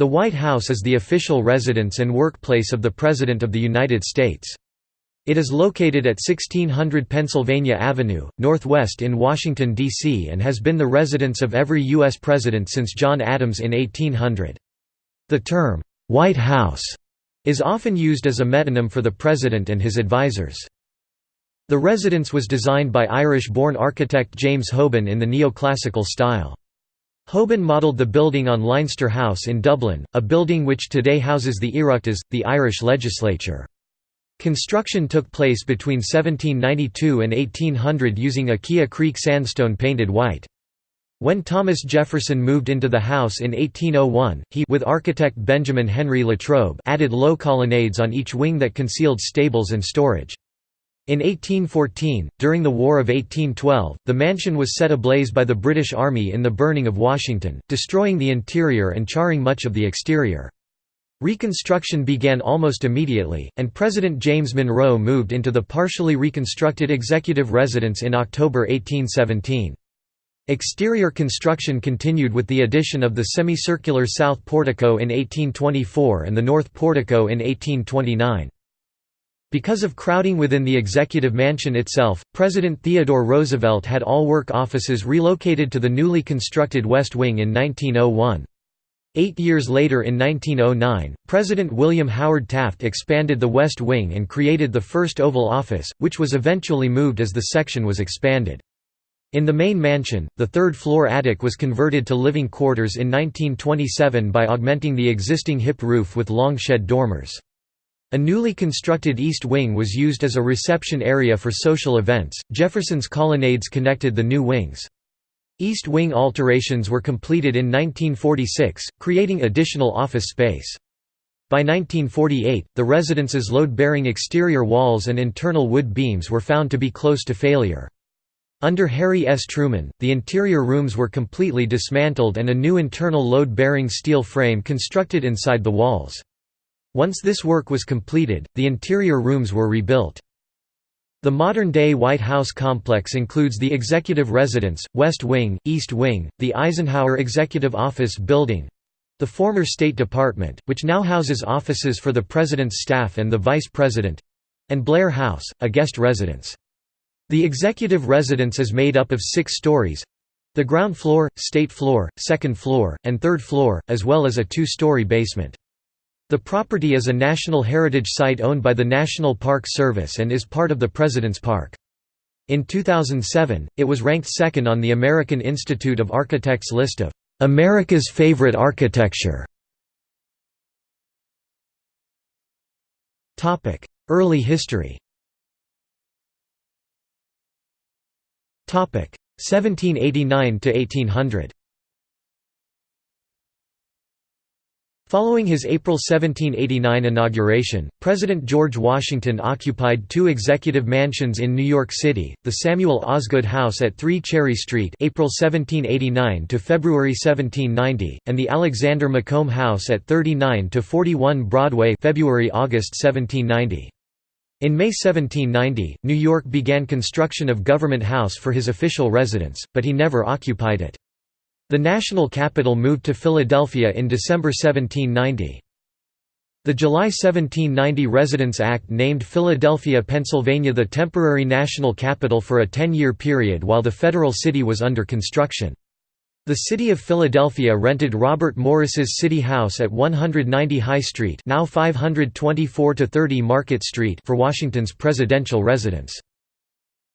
The White House is the official residence and workplace of the President of the United States. It is located at 1600 Pennsylvania Avenue, northwest in Washington, D.C. and has been the residence of every U.S. president since John Adams in 1800. The term, "'White House' is often used as a metonym for the president and his advisors. The residence was designed by Irish-born architect James Hoban in the neoclassical style. Hoban modelled the building on Leinster House in Dublin, a building which today houses the Oireachtas, the Irish legislature. Construction took place between 1792 and 1800 using Aquia Creek sandstone painted white. When Thomas Jefferson moved into the house in 1801, he with architect Benjamin Henry Latrobe added low colonnades on each wing that concealed stables and storage. In 1814, during the War of 1812, the mansion was set ablaze by the British Army in the burning of Washington, destroying the interior and charring much of the exterior. Reconstruction began almost immediately, and President James Monroe moved into the partially reconstructed executive residence in October 1817. Exterior construction continued with the addition of the semicircular south portico in 1824 and the north portico in 1829. Because of crowding within the executive mansion itself, President Theodore Roosevelt had all work offices relocated to the newly constructed West Wing in 1901. Eight years later in 1909, President William Howard Taft expanded the West Wing and created the first Oval Office, which was eventually moved as the section was expanded. In the main mansion, the third-floor attic was converted to living quarters in 1927 by augmenting the existing hip roof with long shed dormers. A newly constructed East Wing was used as a reception area for social events. Jefferson's colonnades connected the new wings. East Wing alterations were completed in 1946, creating additional office space. By 1948, the residence's load-bearing exterior walls and internal wood beams were found to be close to failure. Under Harry S. Truman, the interior rooms were completely dismantled and a new internal load-bearing steel frame constructed inside the walls. Once this work was completed, the interior rooms were rebuilt. The modern-day White House complex includes the Executive Residence, West Wing, East Wing, the Eisenhower Executive Office Building—the former State Department, which now houses offices for the President's staff and the Vice President—and Blair House, a guest residence. The executive residence is made up of six stories—the ground floor, state floor, second floor, and third floor, as well as a two-story basement. The property is a National Heritage Site owned by the National Park Service and is part of the President's Park. In 2007, it was ranked second on the American Institute of Architects list of America's Favorite Architecture. Early history 1789 to 1800 Following his April 1789 inauguration, President George Washington occupied two executive mansions in New York City, the Samuel Osgood House at 3 Cherry Street April 1789 to February 1790, and the Alexander Macomb House at 39 to 41 Broadway February-August 1790. In May 1790, New York began construction of Government House for his official residence, but he never occupied it. The national capital moved to Philadelphia in December 1790. The July 1790 Residence Act named Philadelphia, Pennsylvania the temporary national capital for a 10-year period while the federal city was under construction. The city of Philadelphia rented Robert Morris's City House at 190 High Street now 524–30 Market Street for Washington's presidential residence.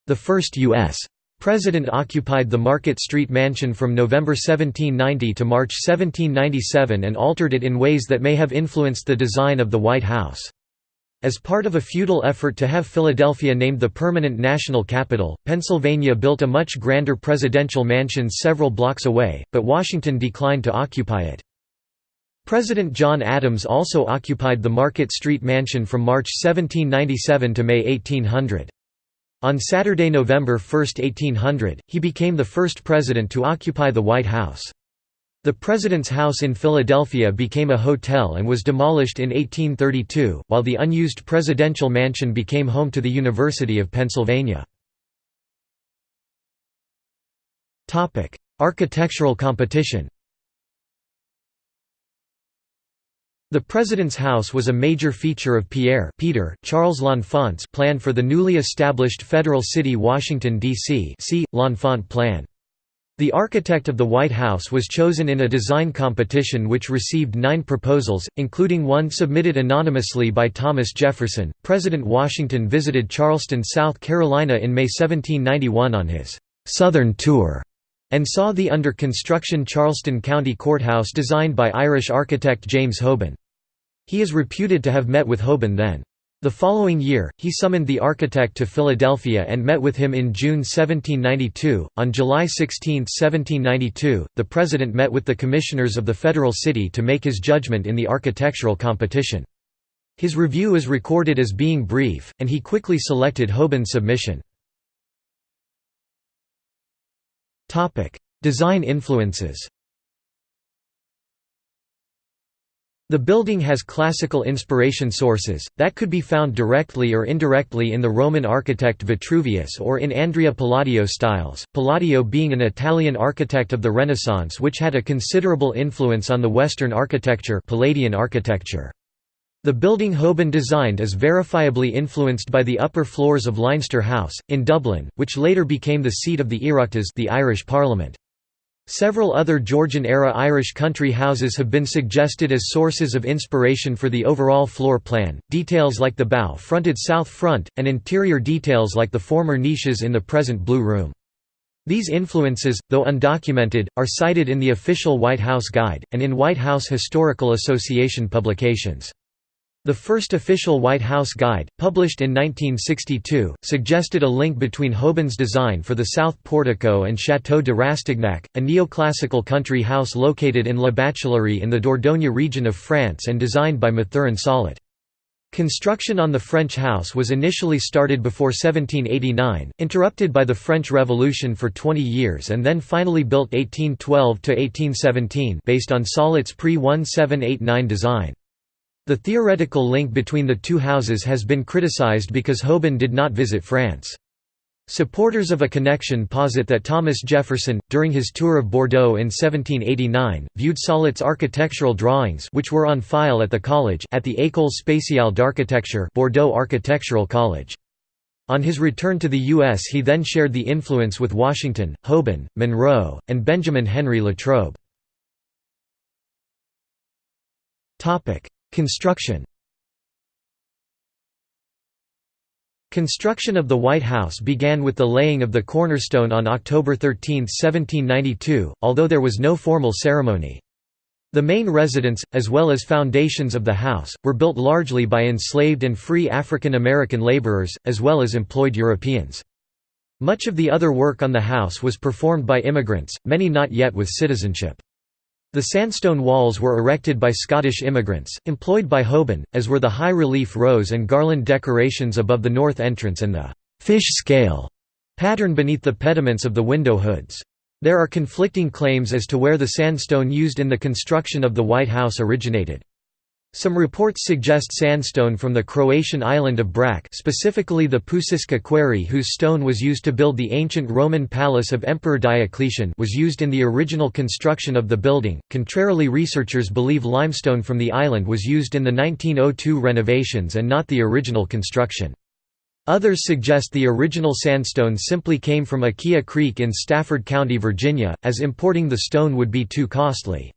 The first U.S. President occupied the Market Street Mansion from November 1790 to March 1797 and altered it in ways that may have influenced the design of the White House. As part of a futile effort to have Philadelphia named the permanent national capital, Pennsylvania built a much grander presidential mansion several blocks away, but Washington declined to occupy it. President John Adams also occupied the Market Street Mansion from March 1797 to May 1800. On Saturday, November 1, 1800, he became the first president to occupy the White House. The President's House in Philadelphia became a hotel and was demolished in 1832, while the unused presidential mansion became home to the University of Pennsylvania. Architectural competition The President's House was a major feature of Pierre Peter Charles L'Enfant's plan for the newly established federal city Washington, D.C. see, L'Enfant Plan. The architect of the White House was chosen in a design competition which received nine proposals, including one submitted anonymously by Thomas Jefferson. President Washington visited Charleston, South Carolina in May 1791 on his Southern tour and saw the under construction Charleston County Courthouse designed by Irish architect James Hoban. He is reputed to have met with Hoban then. The following year, he summoned the architect to Philadelphia and met with him in June 1792. On July 16, 1792, the President met with the commissioners of the Federal City to make his judgment in the architectural competition. His review is recorded as being brief, and he quickly selected Hoban's submission. Design influences The building has classical inspiration sources, that could be found directly or indirectly in the Roman architect Vitruvius or in Andrea Palladio styles, Palladio being an Italian architect of the Renaissance which had a considerable influence on the Western architecture Palladian architecture. The building Hoban designed is verifiably influenced by the upper floors of Leinster House, in Dublin, which later became the seat of the Oireachtas the Irish Parliament. Several other Georgian-era Irish country houses have been suggested as sources of inspiration for the overall floor plan, details like the bow-fronted south front, and interior details like the former niches in the present Blue Room. These influences, though undocumented, are cited in the official White House Guide, and in White House Historical Association publications. The first official White House Guide, published in 1962, suggested a link between Hoban's design for the South Portico and Château de Rastignac, a neoclassical country house located in La Bachelerie in the Dordogne region of France and designed by Mathurin Salat. Construction on the French house was initially started before 1789, interrupted by the French Revolution for 20 years and then finally built 1812–1817 based on Salat's pre-1789 design. The theoretical link between the two houses has been criticized because Hoban did not visit France. Supporters of a connection posit that Thomas Jefferson, during his tour of Bordeaux in 1789, viewed Salat's architectural drawings which were on file at the college at the École spéciale d'architecture Bordeaux Architectural College. On his return to the U.S. he then shared the influence with Washington, Hoban, Monroe, and Benjamin Henry Latrobe. Construction Construction of the White House began with the laying of the cornerstone on October 13, 1792, although there was no formal ceremony. The main residence, as well as foundations of the house, were built largely by enslaved and free African American laborers, as well as employed Europeans. Much of the other work on the house was performed by immigrants, many not yet with citizenship. The sandstone walls were erected by Scottish immigrants, employed by Hoban, as were the high-relief rose and garland decorations above the north entrance and the «fish scale» pattern beneath the pediments of the window hoods. There are conflicting claims as to where the sandstone used in the construction of the White House originated. Some reports suggest sandstone from the Croatian island of Brač specifically the Pusiska quarry whose stone was used to build the ancient Roman palace of Emperor Diocletian was used in the original construction of the building. Contrarily researchers believe limestone from the island was used in the 1902 renovations and not the original construction. Others suggest the original sandstone simply came from Aquia Creek in Stafford County, Virginia, as importing the stone would be too costly.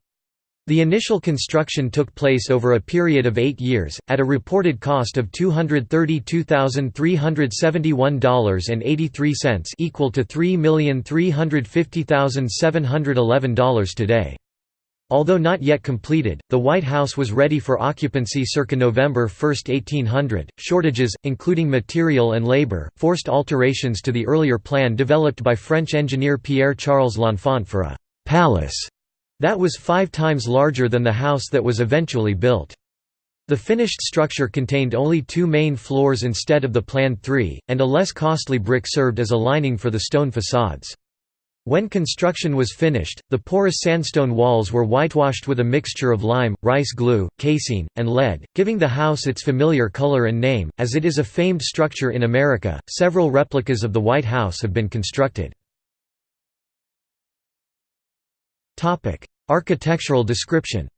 The initial construction took place over a period of eight years, at a reported cost of $232,371.83 equal to $3,350,711 today. Although not yet completed, the White House was ready for occupancy circa November 1, 1800. Shortages, including material and labor, forced alterations to the earlier plan developed by French engineer Pierre Charles L'Enfant for a palace that was five times larger than the house that was eventually built. The finished structure contained only two main floors instead of the planned three, and a less costly brick served as a lining for the stone facades. When construction was finished, the porous sandstone walls were whitewashed with a mixture of lime, rice glue, casein, and lead, giving the house its familiar color and name. As it is a famed structure in America, several replicas of the White House have been constructed. Topic: Architectural description.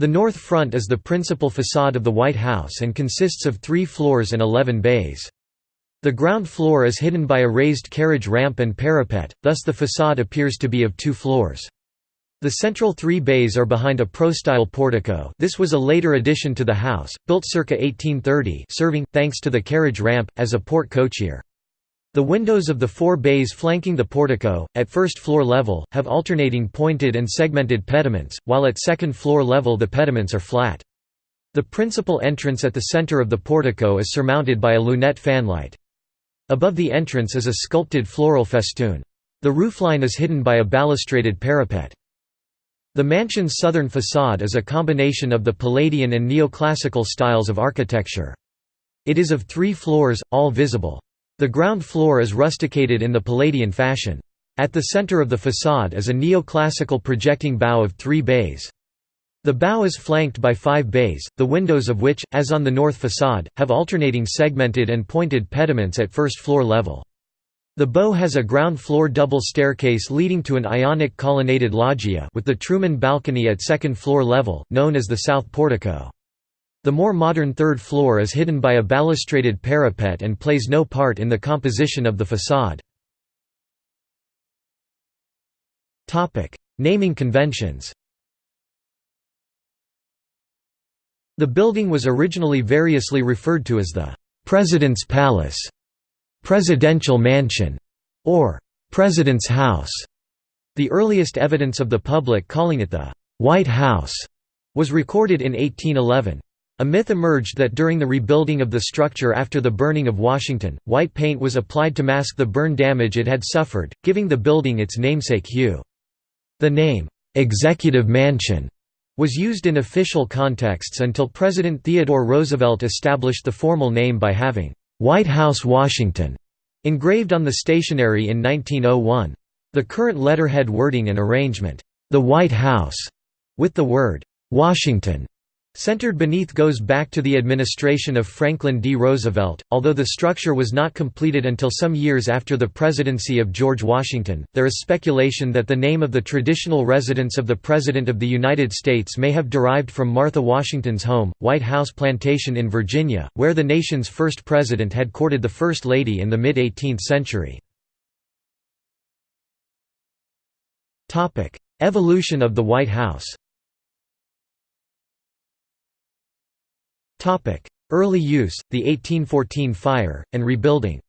The north front is the principal facade of the White House and consists of three floors and eleven bays. The ground floor is hidden by a raised carriage ramp and parapet, thus the facade appears to be of two floors. The central three bays are behind a prostyle portico this was a later addition to the house, built circa 1830 serving, thanks to the carriage ramp, as a porte cochere. The windows of the four bays flanking the portico, at first floor level, have alternating pointed and segmented pediments, while at second floor level the pediments are flat. The principal entrance at the center of the portico is surmounted by a lunette fanlight. Above the entrance is a sculpted floral festoon. The roofline is hidden by a balustraded parapet. The mansion's southern facade is a combination of the Palladian and neoclassical styles of architecture. It is of three floors, all visible. The ground floor is rusticated in the Palladian fashion. At the center of the facade is a neoclassical projecting bow of three bays. The bow is flanked by five bays, the windows of which, as on the north facade, have alternating segmented and pointed pediments at first floor level. The bow has a ground-floor double staircase leading to an ionic colonnaded loggia with the Truman balcony at second-floor level, known as the south portico. The more modern third floor is hidden by a balustraded parapet and plays no part in the composition of the facade. Naming conventions The building was originally variously referred to as the «President's Palace» presidential mansion, or president's house. The earliest evidence of the public calling it the White House was recorded in 1811. A myth emerged that during the rebuilding of the structure after the burning of Washington, white paint was applied to mask the burn damage it had suffered, giving the building its namesake hue. The name, "'Executive Mansion' was used in official contexts until President Theodore Roosevelt established the formal name by having White House Washington, engraved on the stationery in 1901. The current letterhead wording and arrangement, the White House, with the word Washington Centered beneath goes back to the administration of Franklin D. Roosevelt, although the structure was not completed until some years after the presidency of George Washington. There is speculation that the name of the traditional residence of the President of the United States may have derived from Martha Washington's home, White House Plantation in Virginia, where the nation's first president had courted the First Lady in the mid 18th century. Evolution of the White House Early use, the 1814 fire, and rebuilding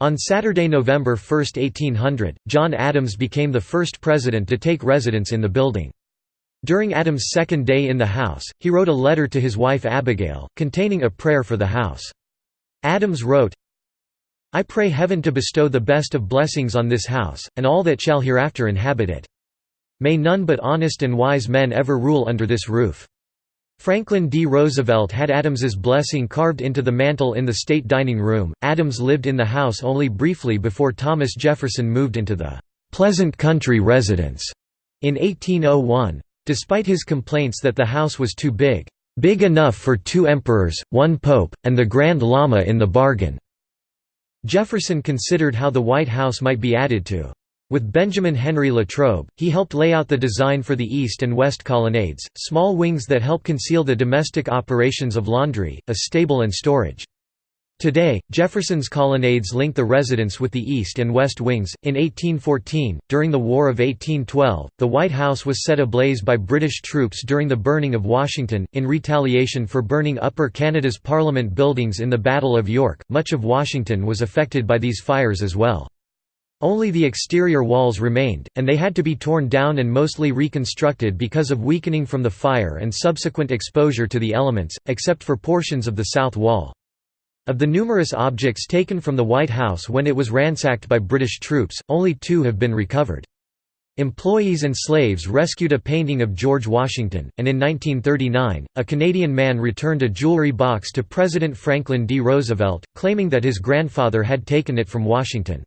On Saturday, November 1, 1800, John Adams became the first president to take residence in the building. During Adams' second day in the House, he wrote a letter to his wife Abigail, containing a prayer for the House. Adams wrote, I pray heaven to bestow the best of blessings on this house, and all that shall hereafter inhabit it. May none but honest and wise men ever rule under this roof. Franklin D. Roosevelt had Adams's blessing carved into the mantel in the state dining room. Adams lived in the house only briefly before Thomas Jefferson moved into the Pleasant Country residence in 1801. Despite his complaints that the house was too big, big enough for two emperors, one pope, and the Grand Lama in the bargain, Jefferson considered how the White House might be added to. With Benjamin Henry Latrobe, he helped lay out the design for the east and west colonnades, small wings that help conceal the domestic operations of laundry, a stable and storage. Today, Jefferson's colonnades link the residence with the east and west wings. In 1814, during the War of 1812, the White House was set ablaze by British troops during the burning of Washington, in retaliation for burning Upper Canada's Parliament buildings in the Battle of York. Much of Washington was affected by these fires as well. Only the exterior walls remained, and they had to be torn down and mostly reconstructed because of weakening from the fire and subsequent exposure to the elements, except for portions of the south wall. Of the numerous objects taken from the White House when it was ransacked by British troops, only two have been recovered. Employees and slaves rescued a painting of George Washington, and in 1939, a Canadian man returned a jewelry box to President Franklin D. Roosevelt, claiming that his grandfather had taken it from Washington.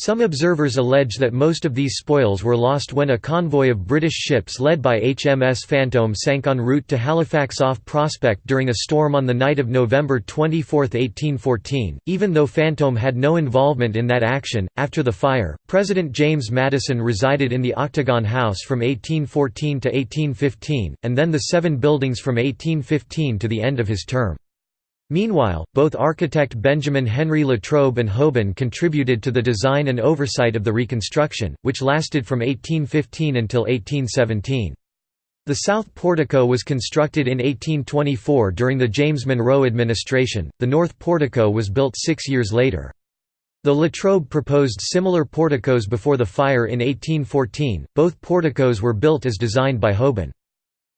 Some observers allege that most of these spoils were lost when a convoy of British ships led by HMS Phantom sank en route to Halifax off Prospect during a storm on the night of November 24, 1814. Even though Phantom had no involvement in that action, after the fire, President James Madison resided in the Octagon House from 1814 to 1815, and then the seven buildings from 1815 to the end of his term. Meanwhile, both architect Benjamin Henry Latrobe and Hoban contributed to the design and oversight of the reconstruction, which lasted from 1815 until 1817. The south portico was constructed in 1824 during the James Monroe administration, the north portico was built six years later. The Latrobe proposed similar porticos before the fire in 1814, both porticos were built as designed by Hoban.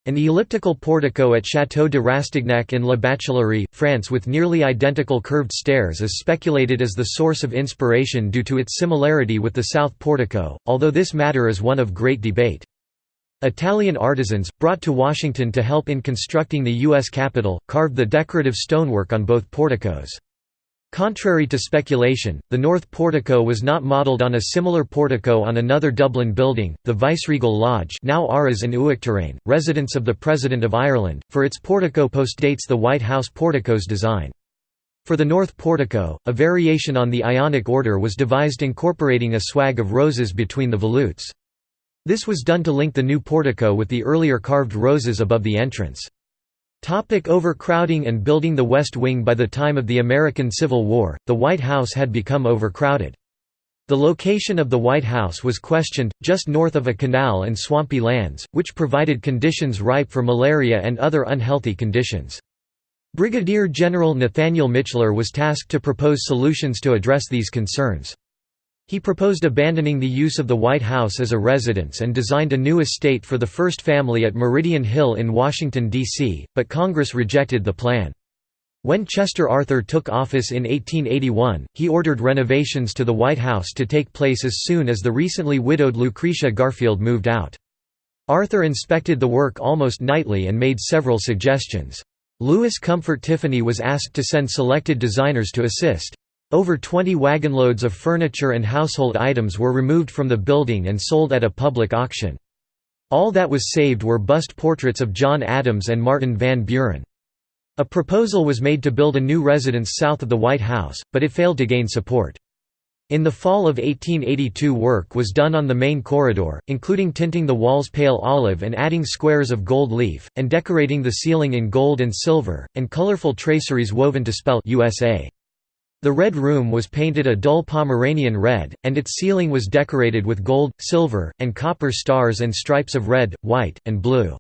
An elliptical portico at Château de Rastignac in La Bachelerie, France with nearly identical curved stairs is speculated as the source of inspiration due to its similarity with the south portico, although this matter is one of great debate. Italian artisans, brought to Washington to help in constructing the U.S. Capitol, carved the decorative stonework on both porticos. Contrary to speculation, the north portico was not modelled on a similar portico on another Dublin building, the Viceregal Lodge now Áras an Uachtaráin, residence of the President of Ireland, for its portico postdates the White House portico's design. For the north portico, a variation on the Ionic order was devised incorporating a swag of roses between the volutes. This was done to link the new portico with the earlier carved roses above the entrance. Topic overcrowding and building The West Wing By the time of the American Civil War, the White House had become overcrowded. The location of the White House was questioned, just north of a canal and swampy lands, which provided conditions ripe for malaria and other unhealthy conditions. Brigadier General Nathaniel Michler was tasked to propose solutions to address these concerns. He proposed abandoning the use of the White House as a residence and designed a new estate for the first family at Meridian Hill in Washington, D.C., but Congress rejected the plan. When Chester Arthur took office in 1881, he ordered renovations to the White House to take place as soon as the recently widowed Lucretia Garfield moved out. Arthur inspected the work almost nightly and made several suggestions. Louis Comfort Tiffany was asked to send selected designers to assist. Over 20 wagonloads of furniture and household items were removed from the building and sold at a public auction. All that was saved were bust portraits of John Adams and Martin Van Buren. A proposal was made to build a new residence south of the White House, but it failed to gain support. In the fall of 1882 work was done on the main corridor, including tinting the walls pale olive and adding squares of gold leaf, and decorating the ceiling in gold and silver, and colorful traceries woven to spell USA. The Red Room was painted a dull Pompeian red, and its ceiling was decorated with gold, silver, and copper stars and stripes of red, white, and blue.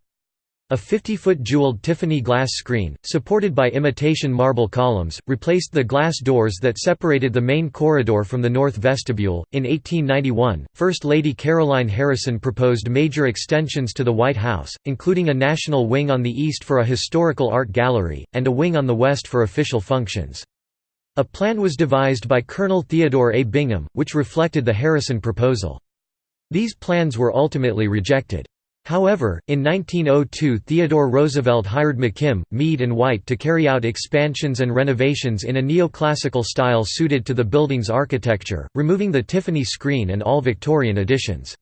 A 50-foot jeweled Tiffany glass screen, supported by imitation marble columns, replaced the glass doors that separated the main corridor from the north vestibule. In 1891, First Lady Caroline Harrison proposed major extensions to the White House, including a national wing on the east for a historical art gallery, and a wing on the west for official functions. A plan was devised by Colonel Theodore A. Bingham, which reflected the Harrison proposal. These plans were ultimately rejected. However, in 1902 Theodore Roosevelt hired McKim, Mead and White to carry out expansions and renovations in a neoclassical style suited to the building's architecture, removing the Tiffany screen and all Victorian additions.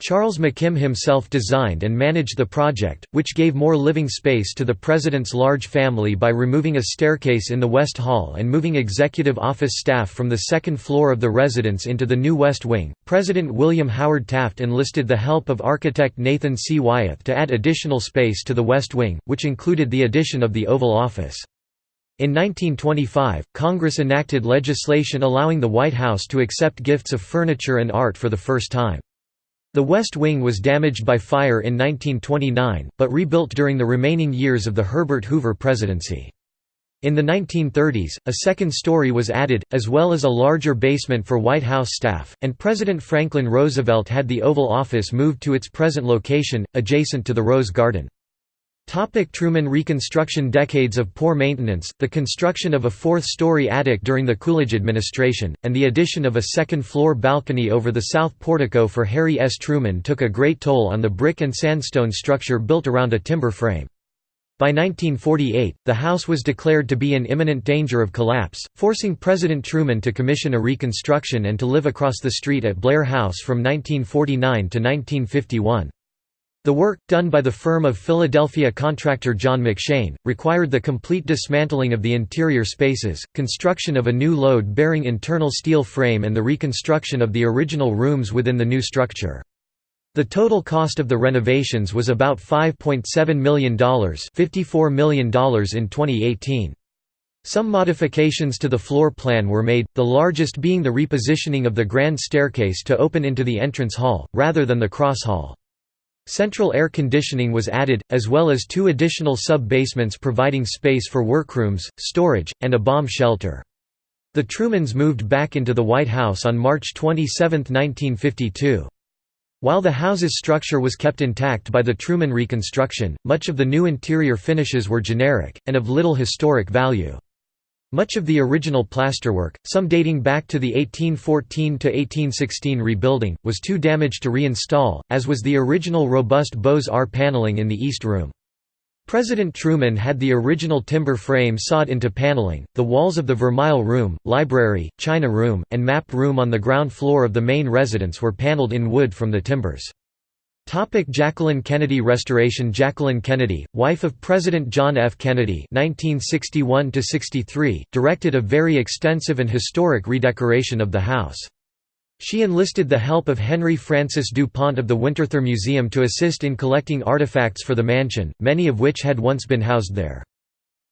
Charles McKim himself designed and managed the project, which gave more living space to the president's large family by removing a staircase in the West Hall and moving executive office staff from the second floor of the residence into the new West Wing. President William Howard Taft enlisted the help of architect Nathan C. Wyeth to add additional space to the West Wing, which included the addition of the Oval Office. In 1925, Congress enacted legislation allowing the White House to accept gifts of furniture and art for the first time. The West Wing was damaged by fire in 1929, but rebuilt during the remaining years of the Herbert Hoover presidency. In the 1930s, a second story was added, as well as a larger basement for White House staff, and President Franklin Roosevelt had the Oval Office moved to its present location, adjacent to the Rose Garden. Topic Truman Reconstruction Decades of poor maintenance, the construction of a fourth-story attic during the Coolidge administration, and the addition of a second-floor balcony over the south portico for Harry S. Truman took a great toll on the brick and sandstone structure built around a timber frame. By 1948, the house was declared to be in imminent danger of collapse, forcing President Truman to commission a reconstruction and to live across the street at Blair House from 1949 to 1951. The work, done by the firm of Philadelphia contractor John McShane, required the complete dismantling of the interior spaces, construction of a new load-bearing internal steel frame and the reconstruction of the original rooms within the new structure. The total cost of the renovations was about $5.7 million $54 million in 2018. Some modifications to the floor plan were made, the largest being the repositioning of the grand staircase to open into the entrance hall, rather than the cross hall. Central air conditioning was added, as well as two additional sub-basements providing space for workrooms, storage, and a bomb shelter. The Trumans moved back into the White House on March 27, 1952. While the house's structure was kept intact by the Truman Reconstruction, much of the new interior finishes were generic, and of little historic value. Much of the original plasterwork, some dating back to the 1814–1816 rebuilding, was too damaged to reinstall, as was the original robust Beaux-Arts paneling in the East Room. President Truman had the original timber frame sawed into paneling. The walls of the Vermeil Room, Library, China Room, and Map Room on the ground floor of the main residence were paneled in wood from the timbers. Topic Jacqueline Kennedy Restoration Jacqueline Kennedy, wife of President John F. Kennedy 1961 directed a very extensive and historic redecoration of the house. She enlisted the help of Henry Francis DuPont of the Winterthur Museum to assist in collecting artifacts for the mansion, many of which had once been housed there.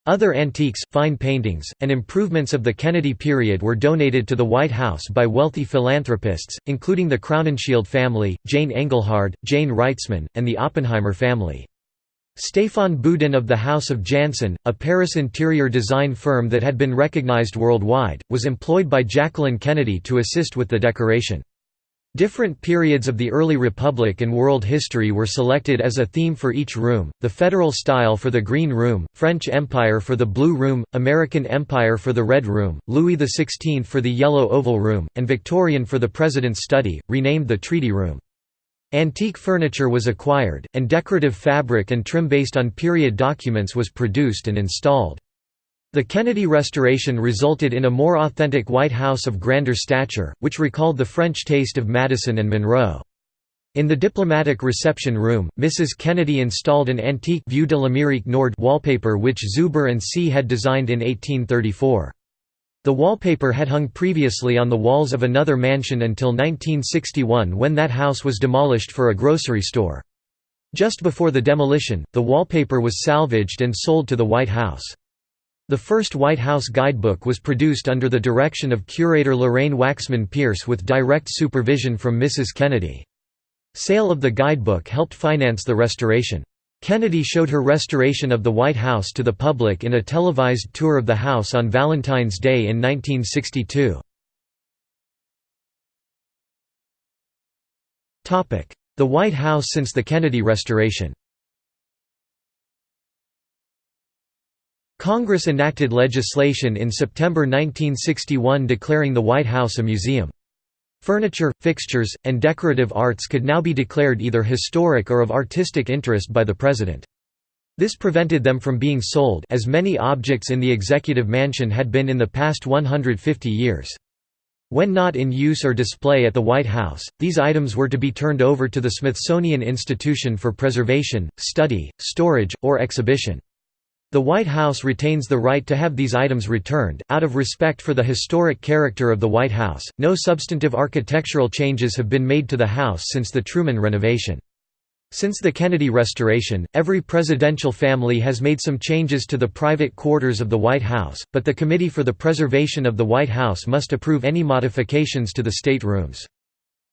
Other antiques, fine paintings, and improvements of the Kennedy period were donated to the White House by wealthy philanthropists, including the Crowninshield family, Jane Engelhard, Jayne Wrightsman, and the Oppenheimer family. Stéphane Boudin of the House of Jansen, a Paris interior design firm that had been recognized worldwide, was employed by Jacqueline Kennedy to assist with the decoration. Different periods of the early Republic and world history were selected as a theme for each room, the Federal style for the Green Room, French Empire for the Blue Room, American Empire for the Red Room, Louis XVI for the Yellow Oval Room, and Victorian for the President's Study, renamed the Treaty Room. Antique furniture was acquired, and decorative fabric and trim based on period documents was produced and installed. The Kennedy restoration resulted in a more authentic White House of grander stature, which recalled the French taste of Madison and Monroe. In the diplomatic reception room, Mrs. Kennedy installed an antique Vue de l'Amérique Nord wallpaper which Zuber and C had designed in 1834. The wallpaper had hung previously on the walls of another mansion until 1961 when that house was demolished for a grocery store. Just before the demolition, the wallpaper was salvaged and sold to the White House. The first White House guidebook was produced under the direction of curator Lorraine Waxman Pearce with direct supervision from Mrs. Kennedy. Sale of the guidebook helped finance the restoration. Kennedy showed her restoration of the White House to the public in a televised tour of the house on Valentine's Day in 1962. The White House since the Kennedy restoration Congress enacted legislation in September 1961 declaring the White House a museum. Furniture, fixtures, and decorative arts could now be declared either historic or of artistic interest by the President. This prevented them from being sold as many objects in the Executive Mansion had been in the past 150 years. When not in use or display at the White House, these items were to be turned over to the Smithsonian Institution for preservation, study, storage, or exhibition. The White House retains the right to have these items returned. Out of respect for the historic character of the White House, no substantive architectural changes have been made to the house since the Truman renovation. Since the Kennedy restoration, every presidential family has made some changes to the private quarters of the White House, but the Committee for the Preservation of the White House must approve any modifications to the state rooms.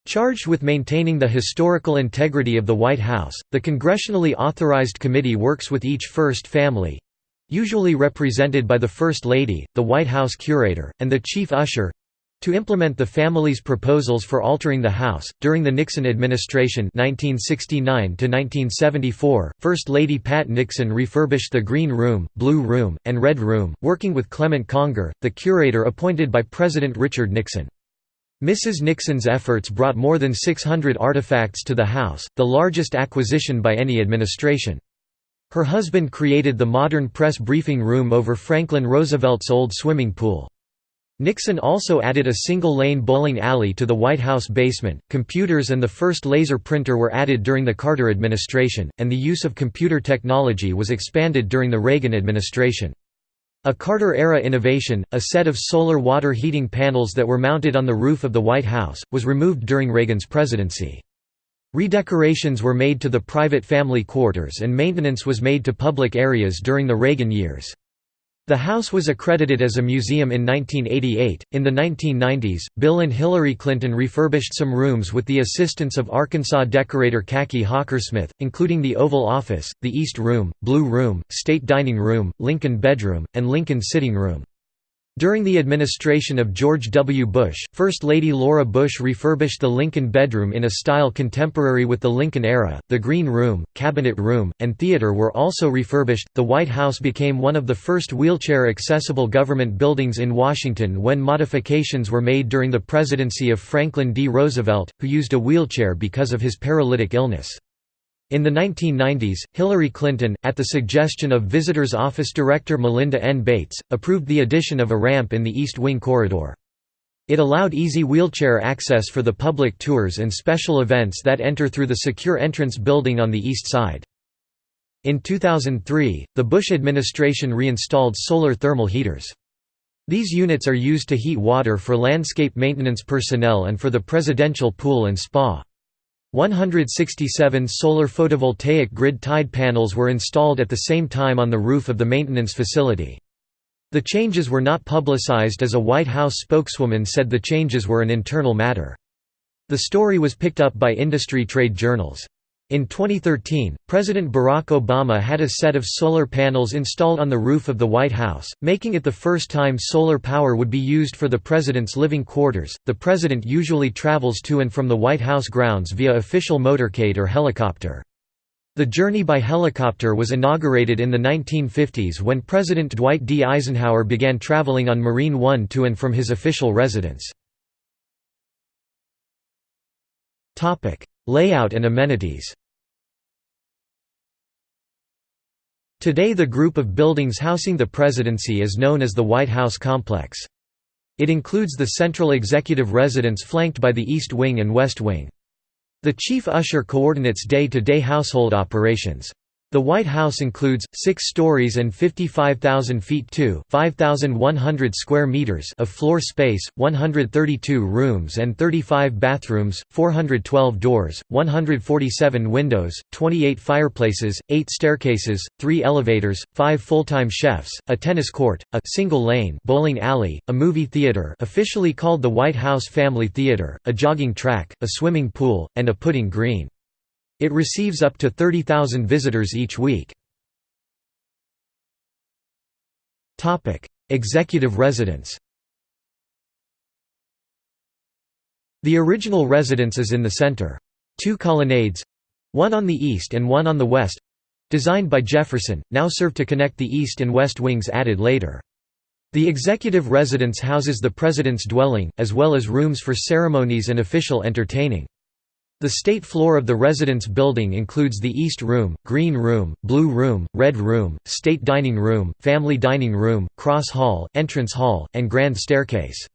Charged with maintaining the historical integrity of the White House, the congressionally authorized committee works with each first family, usually represented by the First Lady, the White House curator, and the chief usher to implement the family's proposals for altering the house. During the Nixon administration 1969 1974, First Lady Pat Nixon refurbished the Green Room, Blue Room, and Red Room, working with Clement Conger, the curator appointed by President Richard Nixon. Mrs. Nixon's efforts brought more than 600 artifacts to the house, the largest acquisition by any administration. Her husband created the modern press briefing room over Franklin Roosevelt's old swimming pool. Nixon also added a single-lane bowling alley to the White House basement. Computers and the first laser printer were added during the Carter administration, and the use of computer technology was expanded during the Reagan administration. A Carter-era innovation, a set of solar water heating panels that were mounted on the roof of the White House, was removed during Reagan's presidency. Redecorations were made to the private family quarters and maintenance was made to public areas during the Reagan years. The house was accredited as a museum in 1988. In the 1990s, Bill and Hillary Clinton refurbished some rooms with the assistance of Arkansas decorator Kaki Hockersmith, including the Oval Office, the East Room, Blue Room, State Dining Room, Lincoln Bedroom, and Lincoln Sitting Room. During the administration of George W. Bush, First Lady Laura Bush refurbished the Lincoln bedroom in a style contemporary with the Lincoln era. The Green Room, Cabinet Room, and Theater were also refurbished. The White House became one of the first wheelchair accessible government buildings in Washington when modifications were made during the presidency of Franklin D. Roosevelt, who used a wheelchair because of his paralytic illness. In the 1990s, Hillary Clinton, at the suggestion of Visitors Office Director Melinda N. Bates, approved the addition of a ramp in the East Wing corridor. It allowed easy wheelchair access for the public tours and special events that enter through the secure entrance building on the east side. In 2003, the Bush administration reinstalled solar thermal heaters. These units are used to heat water for landscape maintenance personnel and for the presidential pool and spa. 167 solar photovoltaic grid-tied panels were installed at the same time on the roof of the maintenance facility. The changes were not publicized as a White House spokeswoman said the changes were an internal matter. The story was picked up by industry trade journals. In 2013, President Barack Obama had a set of solar panels installed on the roof of the White House, making it the first time solar power would be used for the president's living quarters. The president usually travels to and from the White House grounds via official motorcade or helicopter. The journey by helicopter was inaugurated in the 1950s when President Dwight D. Eisenhower began traveling on Marine One to and from his official residence. Layout and amenities Today the group of buildings housing the presidency is known as the White House Complex. It includes the central executive residence flanked by the East Wing and West Wing. The chief usher coordinates day-to-day -day household operations. The White House includes, six stories and 55,000 feet 5,100 square meters of floor space, 132 rooms and 35 bathrooms, 412 doors, 147 windows, 28 fireplaces, 8 staircases, 3 elevators, 5 full-time chefs, a tennis court, a single-lane bowling alley, a movie theater officially called the White House Family Theater, a jogging track, a swimming pool, and a putting green. It receives up to 30,000 visitors each week. Executive residence The original residence is in the center. Two colonnades—one on the east and one on the west—designed by Jefferson, now serve to connect the east and west wings added later. The executive residence houses the president's dwelling, as well as rooms for ceremonies and official entertaining. The state floor of the residence building includes the East Room, Green Room, Blue Room, Red Room, State Dining Room, Family Dining Room, Cross Hall, Entrance Hall, and Grand Staircase.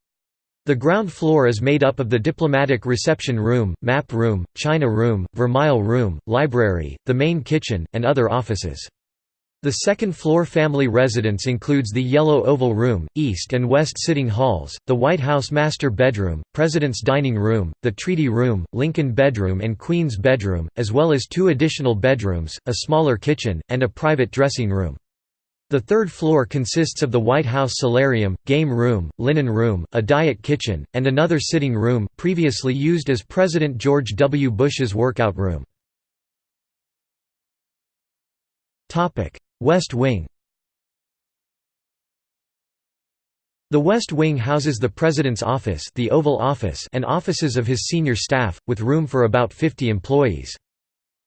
The ground floor is made up of the Diplomatic Reception Room, Map Room, China Room, Vermeil Room, Library, the main kitchen, and other offices. The second-floor family residence includes the Yellow Oval Room, East and West Sitting Halls, the White House Master Bedroom, President's Dining Room, the Treaty Room, Lincoln Bedroom and Queen's Bedroom, as well as two additional bedrooms, a smaller kitchen, and a private dressing room. The third floor consists of the White House Solarium, Game Room, Linen Room, a Diet Kitchen, and another sitting room, previously used as President George W. Bush's workout room. West Wing The West Wing houses the President's office, the Oval Office and offices of his senior staff, with room for about 50 employees.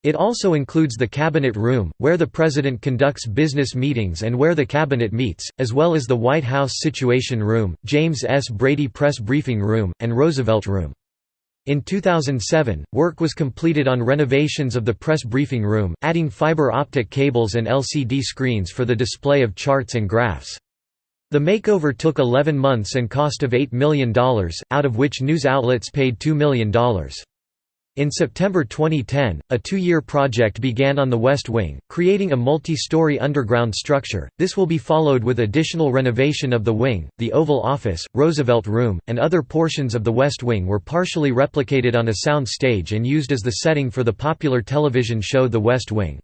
It also includes the Cabinet Room, where the President conducts business meetings and where the Cabinet meets, as well as the White House Situation Room, James S. Brady Press Briefing Room, and Roosevelt Room. In 2007, work was completed on renovations of the press briefing room, adding fiber optic cables and LCD screens for the display of charts and graphs. The makeover took 11 months and cost of $8 million, out of which news outlets paid $2 million. In September 2010, a two-year project began on the West Wing, creating a multi-story underground structure. This will be followed with additional renovation of the wing. The Oval Office, Roosevelt Room, and other portions of the West Wing were partially replicated on a sound stage and used as the setting for the popular television show The West Wing.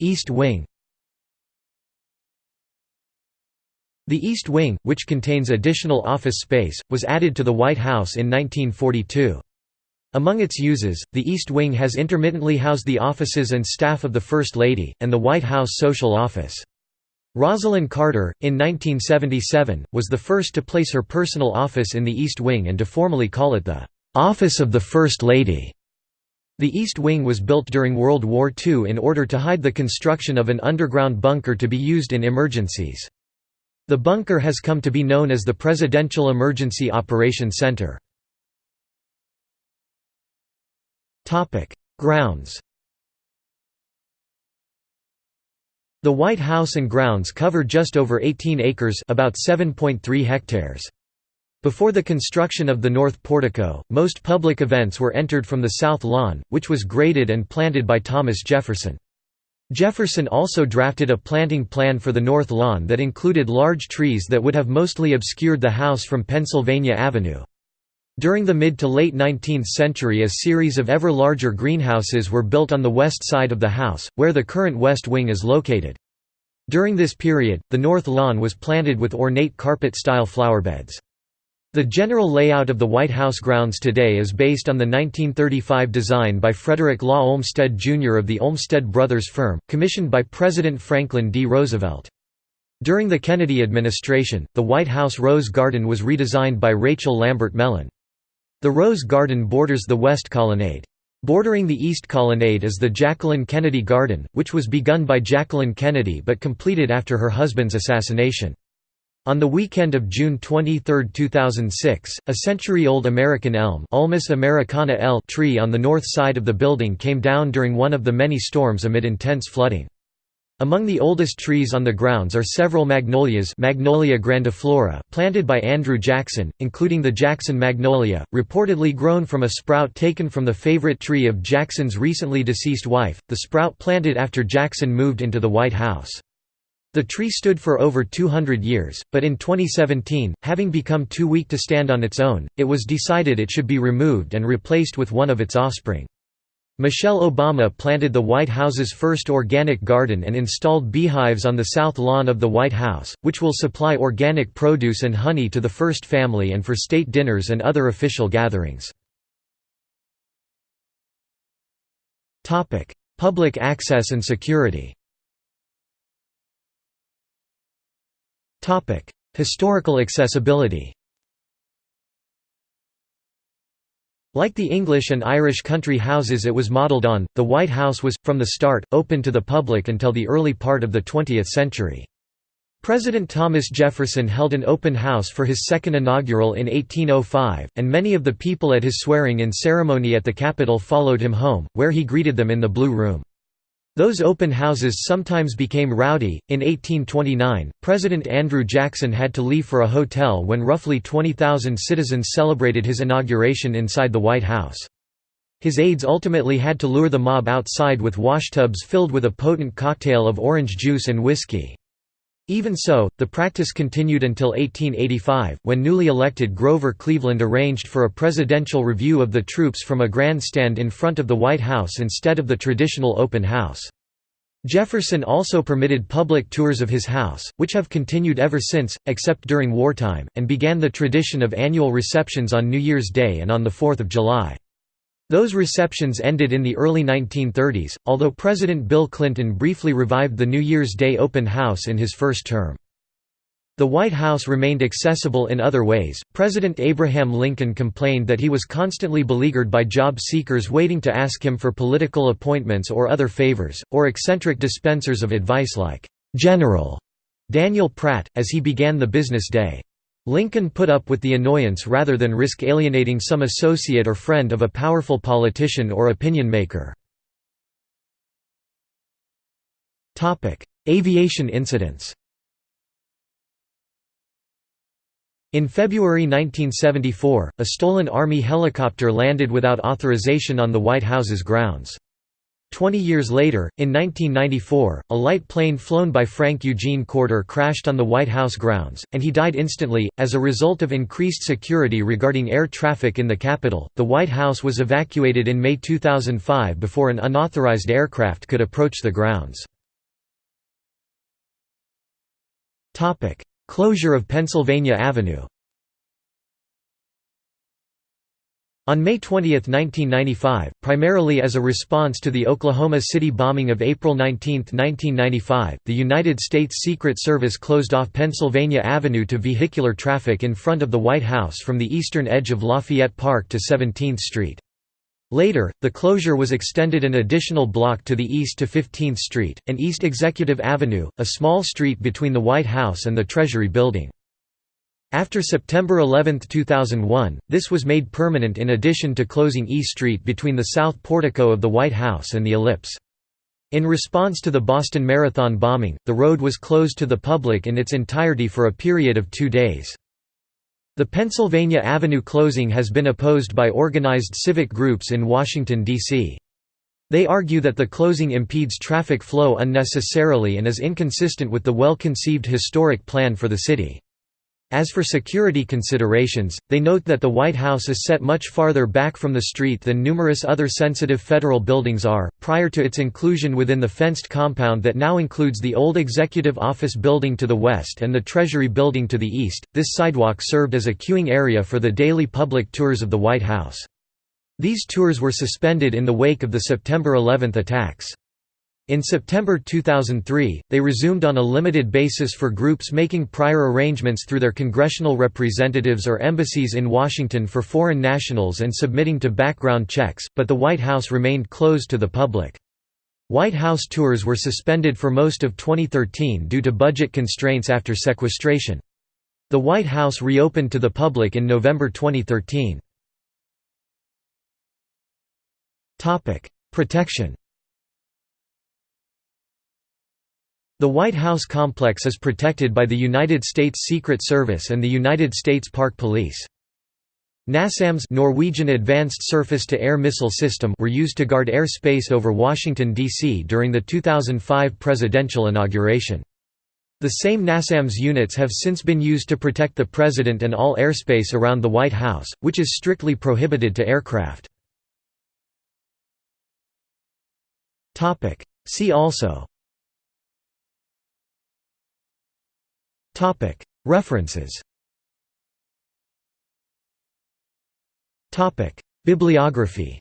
East Wing. The East Wing, which contains additional office space, was added to the White House in 1942. Among its uses, the East Wing has intermittently housed the offices and staff of the First Lady, and the White House Social Office. Rosalynn Carter, in 1977, was the first to place her personal office in the East Wing and to formally call it the "'Office of the First Lady'". The East Wing was built during World War II in order to hide the construction of an underground bunker to be used in emergencies. The bunker has come to be known as the Presidential Emergency Operations Center. Grounds The White House and grounds cover just over 18 acres about 7.3 hectares. Before the construction of the North Portico, most public events were entered from the South Lawn, which was graded and planted by Thomas Jefferson. Jefferson also drafted a planting plan for the North Lawn that included large trees that would have mostly obscured the house from Pennsylvania Avenue. During the mid to late 19th century a series of ever larger greenhouses were built on the west side of the house, where the current west wing is located. During this period, the north lawn was planted with ornate carpet-style flowerbeds. The general layout of the White House grounds today is based on the 1935 design by Frederick Law Olmsted Jr. of the Olmsted Brothers firm, commissioned by President Franklin D. Roosevelt. During the Kennedy administration, the White House Rose Garden was redesigned by Rachel Lambert Mellon. The Rose Garden borders the West Colonnade. Bordering the East Colonnade is the Jacqueline Kennedy Garden, which was begun by Jacqueline Kennedy but completed after her husband's assassination. On the weekend of June 23, 2006, a century-old American elm Ulmus americana L tree on the north side of the building came down during one of the many storms amid intense flooding. Among the oldest trees on the grounds are several magnolias Magnolia grandiflora planted by Andrew Jackson, including the Jackson magnolia, reportedly grown from a sprout taken from the favorite tree of Jackson's recently deceased wife, the sprout planted after Jackson moved into the White House. The tree stood for over 200 years, but in 2017, having become too weak to stand on its own, it was decided it should be removed and replaced with one of its offspring. Michelle Obama planted the White House's first organic garden and installed beehives on the south lawn of the White House, which will supply organic produce and honey to the First Family and for state dinners and other official gatherings. Public access and security Historical accessibility Like the English and Irish country houses it was modelled on, the White House was, from the start, open to the public until the early part of the 20th century. President Thomas Jefferson held an open house for his second inaugural in 1805, and many of the people at his swearing-in ceremony at the Capitol followed him home, where he greeted them in the Blue Room. Those open houses sometimes became rowdy. In 1829, President Andrew Jackson had to leave for a hotel when roughly 20,000 citizens celebrated his inauguration inside the White House. His aides ultimately had to lure the mob outside with washtubs filled with a potent cocktail of orange juice and whiskey. Even so, the practice continued until 1885, when newly elected Grover Cleveland arranged for a presidential review of the troops from a grandstand in front of the White House instead of the traditional open house. Jefferson also permitted public tours of his house, which have continued ever since, except during wartime, and began the tradition of annual receptions on New Year's Day and on the 4th of July. Those receptions ended in the early 1930s, although President Bill Clinton briefly revived the New Year's Day open house in his first term. The White House remained accessible in other ways. President Abraham Lincoln complained that he was constantly beleaguered by job seekers waiting to ask him for political appointments or other favors, or eccentric dispensers of advice like General Daniel Pratt, as he began the business day. Lincoln put up with the annoyance rather than risk alienating some associate or friend of a powerful politician or opinion maker. Aviation incidents In February 1974, a stolen Army helicopter landed without authorization on the White House's grounds. Twenty years later, in 1994, a light plane flown by Frank Eugene Corder crashed on the White House grounds, and he died instantly. As a result of increased security regarding air traffic in the capital, the White House was evacuated in May 2005 before an unauthorized aircraft could approach the grounds. Closure of Pennsylvania Avenue On May 20, 1995, primarily as a response to the Oklahoma City bombing of April 19, 1995, the United States Secret Service closed off Pennsylvania Avenue to vehicular traffic in front of the White House from the eastern edge of Lafayette Park to 17th Street. Later, the closure was extended an additional block to the east to 15th Street, and East Executive Avenue, a small street between the White House and the Treasury Building. After September 11, 2001, this was made permanent in addition to closing E Street between the south portico of the White House and the Ellipse. In response to the Boston Marathon bombing, the road was closed to the public in its entirety for a period of two days. The Pennsylvania Avenue closing has been opposed by organized civic groups in Washington, D.C. They argue that the closing impedes traffic flow unnecessarily and is inconsistent with the well-conceived historic plan for the city. As for security considerations, they note that the White House is set much farther back from the street than numerous other sensitive federal buildings are. Prior to its inclusion within the fenced compound that now includes the old Executive Office building to the west and the Treasury building to the east, this sidewalk served as a queuing area for the daily public tours of the White House. These tours were suspended in the wake of the September 11 attacks. In September 2003, they resumed on a limited basis for groups making prior arrangements through their congressional representatives or embassies in Washington for foreign nationals and submitting to background checks, but the White House remained closed to the public. White House tours were suspended for most of 2013 due to budget constraints after sequestration. The White House reopened to the public in November 2013. Protection The White House complex is protected by the United States Secret Service and the United States Park Police. NASAMS Norwegian Advanced Surface-to-Air Missile System were used to guard airspace over Washington, D.C. during the 2005 presidential inauguration. The same NASAMS units have since been used to protect the President and all airspace around the White House, which is strictly prohibited to aircraft. See also References Bibliography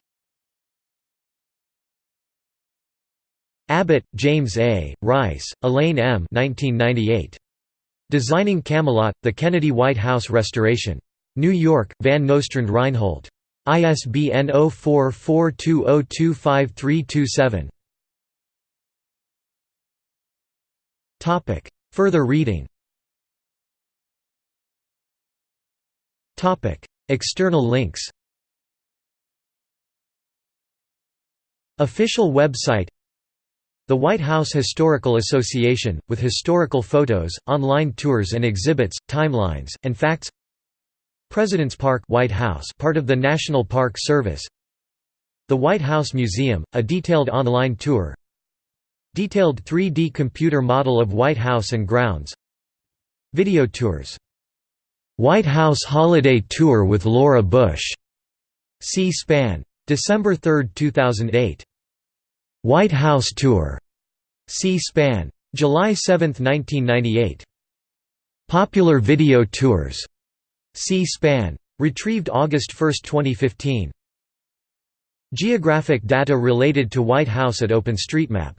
Abbott, James A., Rice, Elaine M. 1998. Designing Camelot, The Kennedy White House Restoration. New York, Van Nostrand Reinhold. ISBN 0442025327. Further reading External links Official website The White House Historical Association, with historical photos, online tours and exhibits, timelines, and facts President's Park White House part of the National Park Service The White House Museum, a detailed online tour Detailed 3D computer model of White House and grounds Video tours White House Holiday Tour with Laura Bush. C-SPAN. December 3, 2008. White House Tour. C-SPAN. July 7, 1998. Popular Video Tours. C-SPAN. Retrieved August 1, 2015. Geographic data related to White House at OpenStreetMap